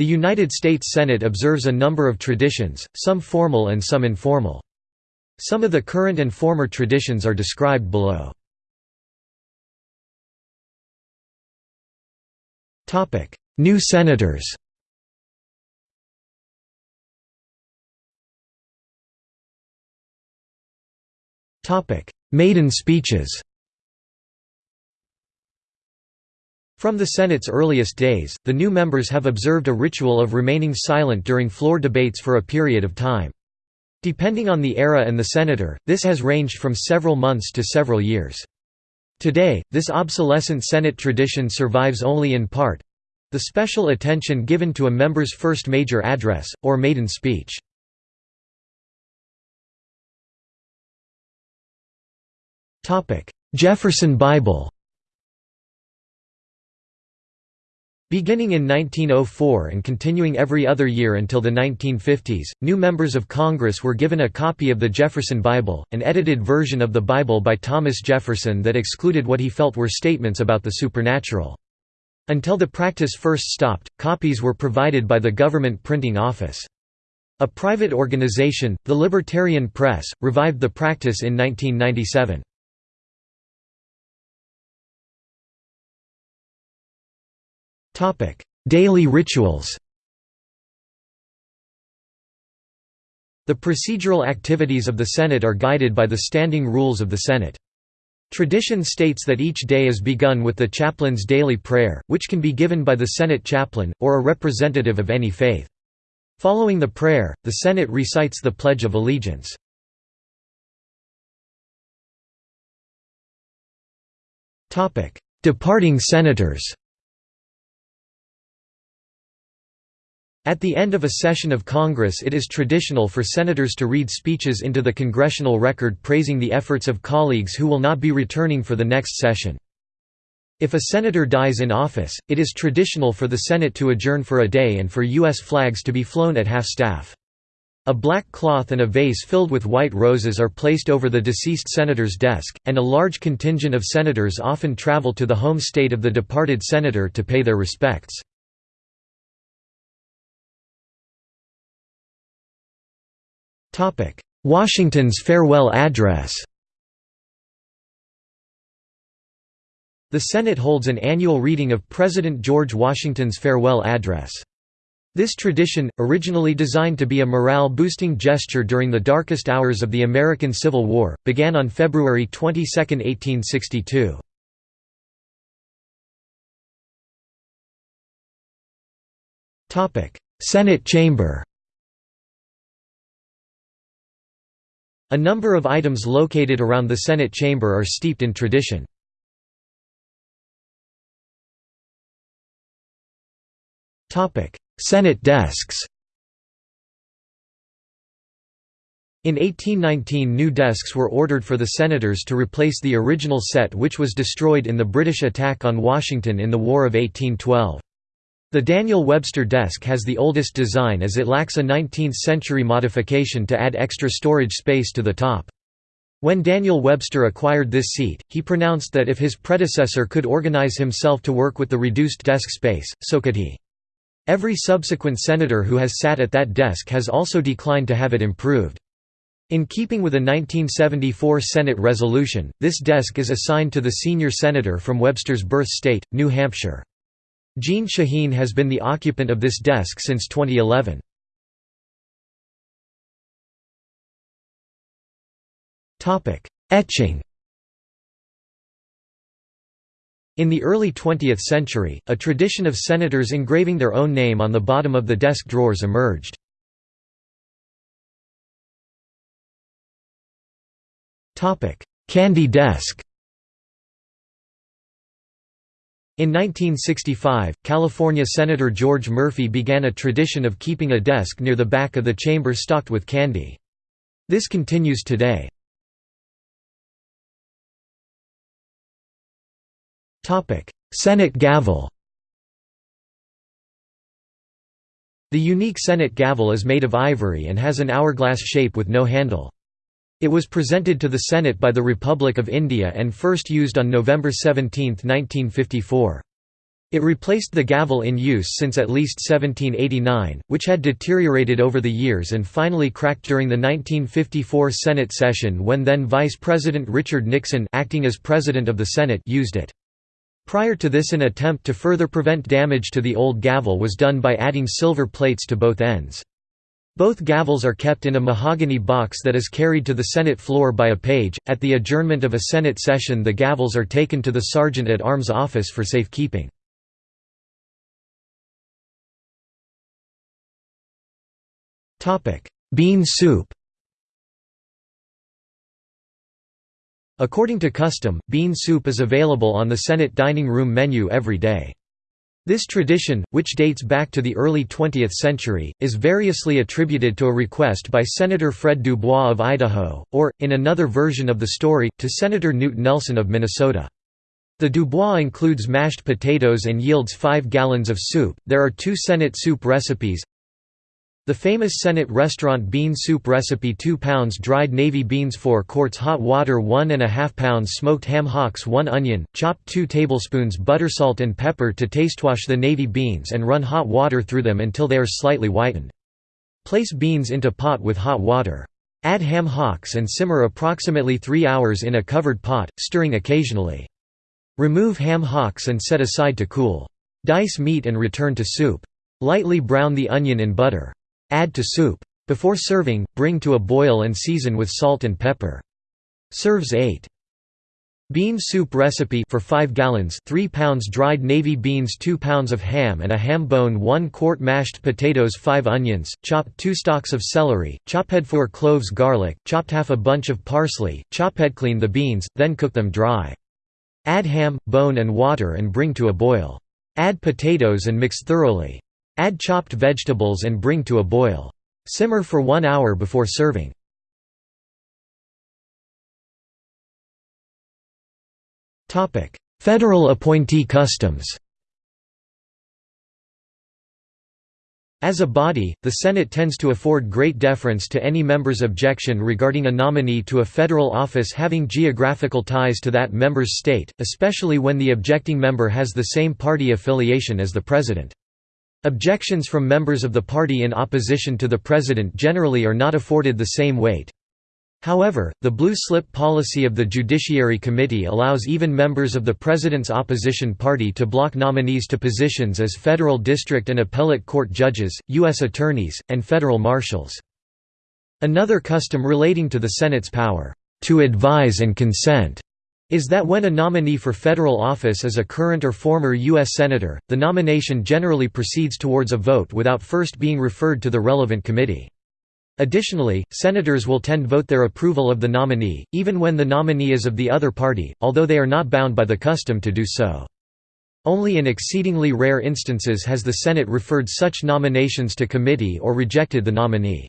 The United States Senate observes a number of traditions, some formal and some informal. Some of the current and former traditions are described below. New senators Maiden speeches From the Senate's earliest days, the new members have observed a ritual of remaining silent during floor debates for a period of time. Depending on the era and the senator, this has ranged from several months to several years. Today, this obsolescent Senate tradition survives only in part the special attention given to a member's first major address, or maiden speech. Jefferson Bible Beginning in 1904 and continuing every other year until the 1950s, new members of Congress were given a copy of the Jefferson Bible, an edited version of the Bible by Thomas Jefferson that excluded what he felt were statements about the supernatural. Until the practice first stopped, copies were provided by the government printing office. A private organization, the Libertarian Press, revived the practice in 1997. Daily rituals The procedural activities of the Senate are guided by the standing rules of the Senate. Tradition states that each day is begun with the chaplain's daily prayer, which can be given by the Senate chaplain, or a representative of any faith. Following the prayer, the Senate recites the Pledge of Allegiance. Departing senators At the end of a session of Congress it is traditional for senators to read speeches into the congressional record praising the efforts of colleagues who will not be returning for the next session. If a senator dies in office, it is traditional for the Senate to adjourn for a day and for U.S. flags to be flown at half-staff. A black cloth and a vase filled with white roses are placed over the deceased senator's desk, and a large contingent of senators often travel to the home state of the departed senator to pay their respects. Washington's farewell address The Senate holds an annual reading of President George Washington's farewell address. This tradition, originally designed to be a morale-boosting gesture during the darkest hours of the American Civil War, began on February 22, 1862. Senate chamber A number of items located around the Senate chamber are steeped in tradition. Senate desks In 1819 new desks were ordered for the senators to replace the original set which was destroyed in the British attack on Washington in the War of 1812. The Daniel Webster desk has the oldest design as it lacks a 19th-century modification to add extra storage space to the top. When Daniel Webster acquired this seat, he pronounced that if his predecessor could organize himself to work with the reduced desk space, so could he. Every subsequent senator who has sat at that desk has also declined to have it improved. In keeping with a 1974 Senate resolution, this desk is assigned to the senior senator from Webster's birth state, New Hampshire. Jeanne Shaheen has been the occupant of this desk since 2011. Etching In the early 20th century, a tradition of senators engraving their own name on the bottom of the desk drawers emerged. Candy desk In 1965, California Senator George Murphy began a tradition of keeping a desk near the back of the chamber stocked with candy. This continues today. Senate gavel The unique Senate gavel is made of ivory and has an hourglass shape with no handle. It was presented to the Senate by the Republic of India and first used on November 17, 1954. It replaced the gavel in use since at least 1789, which had deteriorated over the years and finally cracked during the 1954 Senate session when then Vice President Richard Nixon acting as President of the Senate used it. Prior to this an attempt to further prevent damage to the old gavel was done by adding silver plates to both ends. Both gavels are kept in a mahogany box that is carried to the Senate floor by a page. At the adjournment of a Senate session, the gavels are taken to the Sergeant at Arms office for safekeeping. Bean soup According to custom, bean soup is available on the Senate dining room menu every day. This tradition, which dates back to the early 20th century, is variously attributed to a request by Senator Fred Dubois of Idaho, or, in another version of the story, to Senator Knute Nelson of Minnesota. The Dubois includes mashed potatoes and yields 5 gallons of soup. There are two Senate soup recipes the famous Senate restaurant bean soup recipe 2 pounds dried navy beans 4 quarts hot water 1 and a half pounds smoked ham hocks 1 onion, chopped 2 tablespoons butter salt and pepper to tastewash the navy beans and run hot water through them until they are slightly whitened. Place beans into pot with hot water. Add ham hocks and simmer approximately 3 hours in a covered pot, stirring occasionally. Remove ham hocks and set aside to cool. Dice meat and return to soup. Lightly brown the onion in butter. Add to soup. Before serving, bring to a boil and season with salt and pepper. Serves 8. Bean soup recipe for 5 gallons 3 pounds dried navy beans 2 pounds of ham and a ham bone 1 quart mashed potatoes 5 onions, chopped 2 stalks of celery, chop head 4 cloves garlic, chopped half a bunch of parsley, chop head clean the beans, then cook them dry. Add ham, bone and water and bring to a boil. Add potatoes and mix thoroughly. Add chopped vegetables and bring to a boil. Simmer for one hour before serving. Federal appointee customs As a body, the Senate tends to afford great deference to any member's objection regarding a nominee to a federal office having geographical ties to that member's state, especially when the objecting member has the same party affiliation as the president. Objections from members of the party in opposition to the president generally are not afforded the same weight. However, the blue slip policy of the Judiciary Committee allows even members of the president's opposition party to block nominees to positions as federal district and appellate court judges, U.S. attorneys, and federal marshals. Another custom relating to the Senate's power, "...to advise and consent," is that when a nominee for federal office is a current or former U.S. Senator, the nomination generally proceeds towards a vote without first being referred to the relevant committee. Additionally, senators will tend to vote their approval of the nominee, even when the nominee is of the other party, although they are not bound by the custom to do so. Only in exceedingly rare instances has the Senate referred such nominations to committee or rejected the nominee.